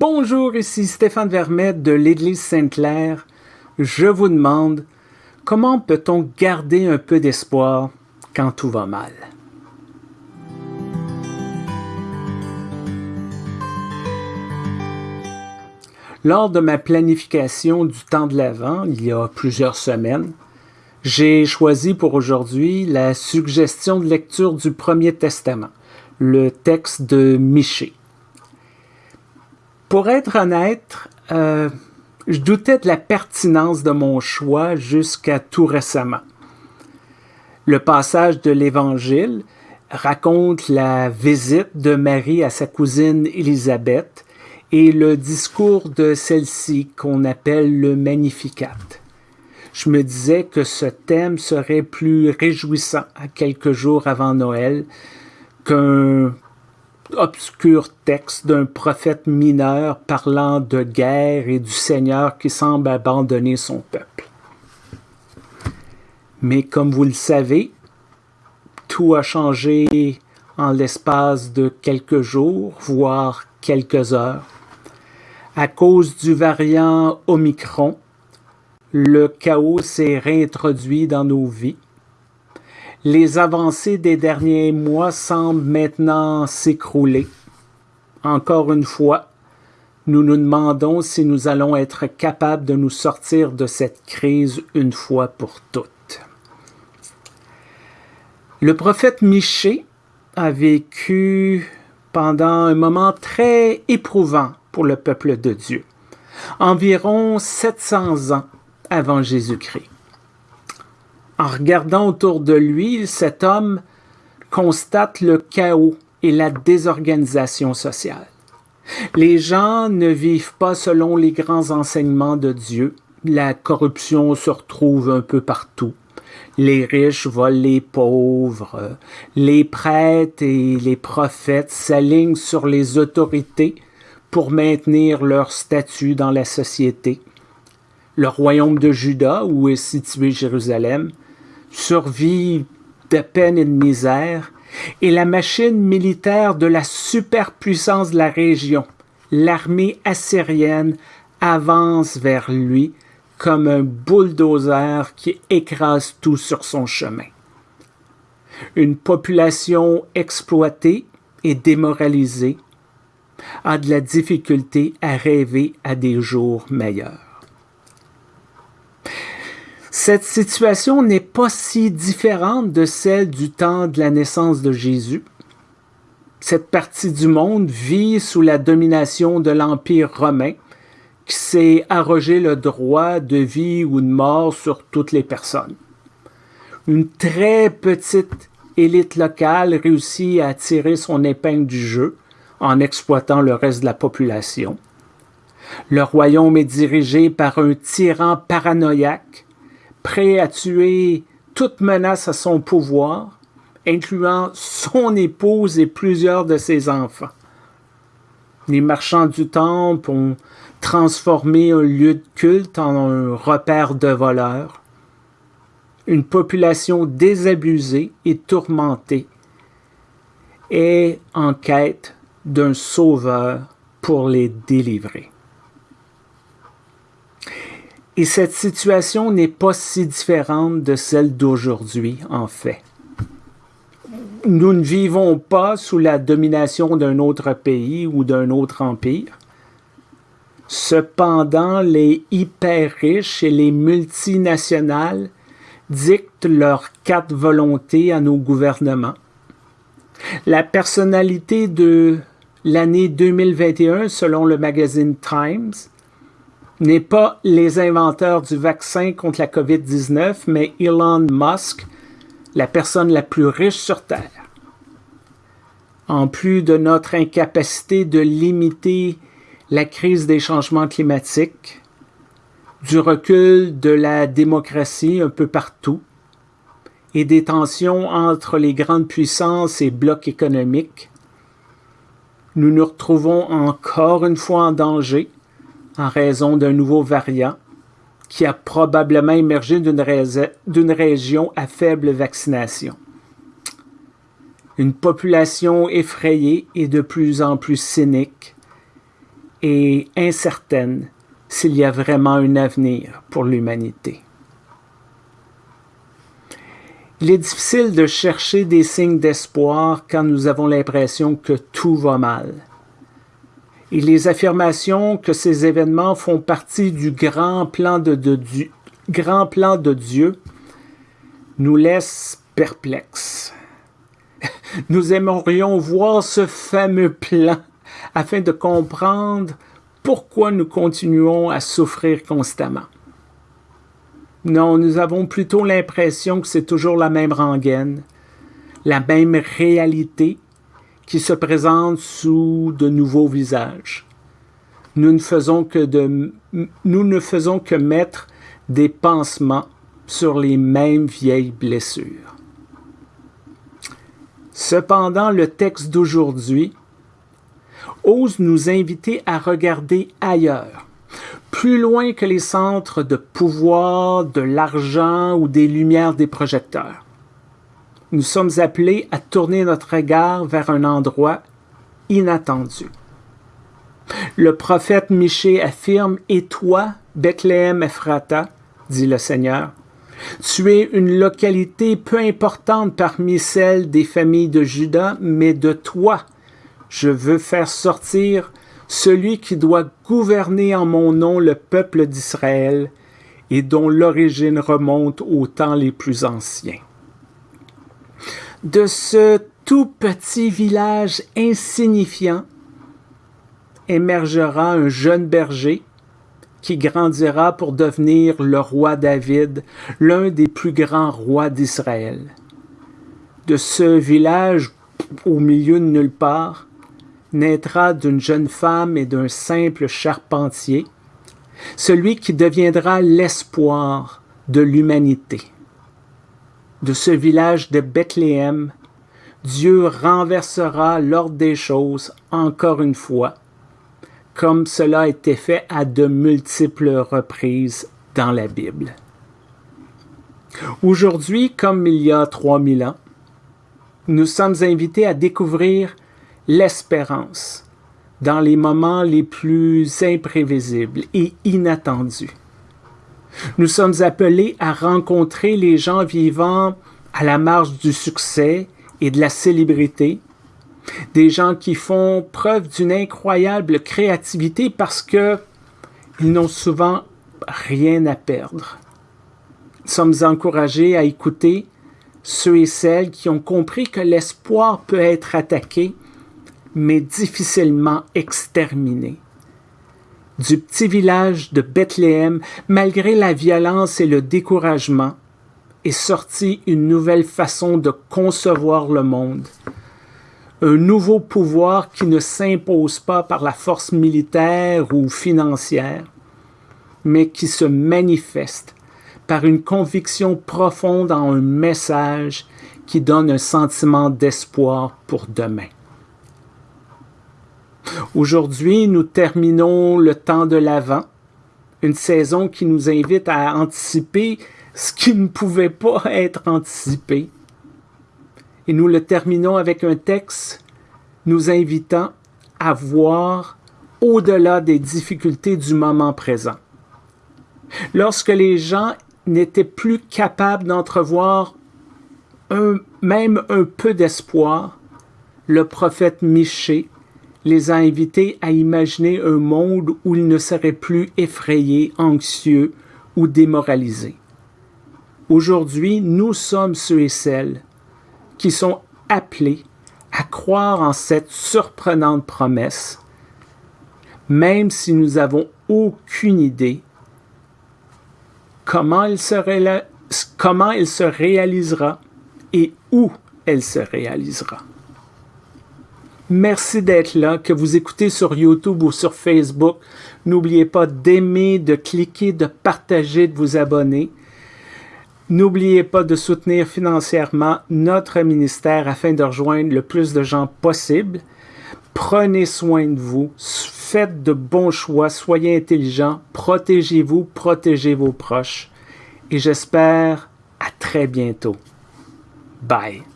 Bonjour, ici Stéphane Vermette de l'Église Sainte-Claire. Je vous demande, comment peut-on garder un peu d'espoir quand tout va mal? Lors de ma planification du temps de l'Avent, il y a plusieurs semaines, j'ai choisi pour aujourd'hui la suggestion de lecture du Premier Testament, le texte de Michée. Pour être honnête, euh, je doutais de la pertinence de mon choix jusqu'à tout récemment. Le passage de l'Évangile raconte la visite de Marie à sa cousine Élisabeth et le discours de celle-ci qu'on appelle le Magnificat. Je me disais que ce thème serait plus réjouissant à quelques jours avant Noël qu'un obscur texte d'un prophète mineur parlant de guerre et du Seigneur qui semble abandonner son peuple. Mais comme vous le savez, tout a changé en l'espace de quelques jours, voire quelques heures. À cause du variant Omicron, le chaos s'est réintroduit dans nos vies les avancées des derniers mois semblent maintenant s'écrouler. Encore une fois, nous nous demandons si nous allons être capables de nous sortir de cette crise une fois pour toutes. Le prophète Michée a vécu pendant un moment très éprouvant pour le peuple de Dieu, environ 700 ans avant Jésus-Christ. En regardant autour de lui, cet homme constate le chaos et la désorganisation sociale. Les gens ne vivent pas selon les grands enseignements de Dieu. La corruption se retrouve un peu partout. Les riches volent les pauvres. Les prêtres et les prophètes s'alignent sur les autorités pour maintenir leur statut dans la société. Le royaume de Juda, où est situé Jérusalem, survie de peine et de misère, et la machine militaire de la superpuissance de la région, l'armée assyrienne, avance vers lui comme un bulldozer qui écrase tout sur son chemin. Une population exploitée et démoralisée a de la difficulté à rêver à des jours meilleurs. Cette situation n'est pas si différente de celle du temps de la naissance de Jésus. Cette partie du monde vit sous la domination de l'Empire romain qui s'est arrogé le droit de vie ou de mort sur toutes les personnes. Une très petite élite locale réussit à tirer son épingle du jeu en exploitant le reste de la population. Le royaume est dirigé par un tyran paranoïaque prêt à tuer toute menace à son pouvoir, incluant son épouse et plusieurs de ses enfants. Les marchands du temple ont transformé un lieu de culte en un repère de voleurs. Une population désabusée et tourmentée est en quête d'un sauveur pour les délivrer. Et cette situation n'est pas si différente de celle d'aujourd'hui, en fait. Nous ne vivons pas sous la domination d'un autre pays ou d'un autre empire. Cependant, les hyper riches et les multinationales dictent leurs quatre volontés à nos gouvernements. La personnalité de l'année 2021, selon le magazine Times, n'est pas les inventeurs du vaccin contre la COVID-19, mais Elon Musk, la personne la plus riche sur Terre. En plus de notre incapacité de limiter la crise des changements climatiques, du recul de la démocratie un peu partout, et des tensions entre les grandes puissances et blocs économiques, nous nous retrouvons encore une fois en danger en raison d'un nouveau variant qui a probablement émergé d'une région à faible vaccination. Une population effrayée et de plus en plus cynique et incertaine s'il y a vraiment un avenir pour l'humanité. Il est difficile de chercher des signes d'espoir quand nous avons l'impression que tout va mal. Et les affirmations que ces événements font partie du grand plan de, grand plan de Dieu nous laissent perplexes. Nous aimerions voir ce fameux plan afin de comprendre pourquoi nous continuons à souffrir constamment. Non, nous avons plutôt l'impression que c'est toujours la même rengaine, la même réalité qui se présente sous de nouveaux visages. Nous ne faisons que, de, nous ne faisons que mettre des pansements sur les mêmes vieilles blessures. Cependant, le texte d'aujourd'hui ose nous inviter à regarder ailleurs, plus loin que les centres de pouvoir, de l'argent ou des lumières des projecteurs. Nous sommes appelés à tourner notre regard vers un endroit inattendu. Le prophète Michée affirme Et toi, Bethléem Ephrata, dit le Seigneur, tu es une localité peu importante parmi celles des familles de Juda, mais de toi, je veux faire sortir celui qui doit gouverner en mon nom le peuple d'Israël et dont l'origine remonte aux temps les plus anciens. De ce tout petit village insignifiant émergera un jeune berger qui grandira pour devenir le roi David, l'un des plus grands rois d'Israël. De ce village au milieu de nulle part, naîtra d'une jeune femme et d'un simple charpentier, celui qui deviendra l'espoir de l'humanité. De ce village de Bethléem, Dieu renversera l'ordre des choses encore une fois, comme cela a été fait à de multiples reprises dans la Bible. Aujourd'hui, comme il y a 3000 ans, nous sommes invités à découvrir l'espérance dans les moments les plus imprévisibles et inattendus. Nous sommes appelés à rencontrer les gens vivant à la marge du succès et de la célébrité, des gens qui font preuve d'une incroyable créativité parce que ils n'ont souvent rien à perdre. Nous sommes encouragés à écouter ceux et celles qui ont compris que l'espoir peut être attaqué mais difficilement exterminé. Du petit village de Bethléem, malgré la violence et le découragement, est sortie une nouvelle façon de concevoir le monde. Un nouveau pouvoir qui ne s'impose pas par la force militaire ou financière, mais qui se manifeste par une conviction profonde en un message qui donne un sentiment d'espoir pour demain. Aujourd'hui, nous terminons le temps de l'Avent, une saison qui nous invite à anticiper ce qui ne pouvait pas être anticipé. Et nous le terminons avec un texte nous invitant à voir au-delà des difficultés du moment présent. Lorsque les gens n'étaient plus capables d'entrevoir même un peu d'espoir, le prophète Michée les a invités à imaginer un monde où ils ne seraient plus effrayés, anxieux ou démoralisés. Aujourd'hui, nous sommes ceux et celles qui sont appelés à croire en cette surprenante promesse, même si nous n'avons aucune idée comment elle, se comment elle se réalisera et où elle se réalisera. Merci d'être là, que vous écoutez sur YouTube ou sur Facebook. N'oubliez pas d'aimer, de cliquer, de partager, de vous abonner. N'oubliez pas de soutenir financièrement notre ministère afin de rejoindre le plus de gens possible. Prenez soin de vous, faites de bons choix, soyez intelligents, protégez-vous, protégez vos proches. Et j'espère à très bientôt. Bye.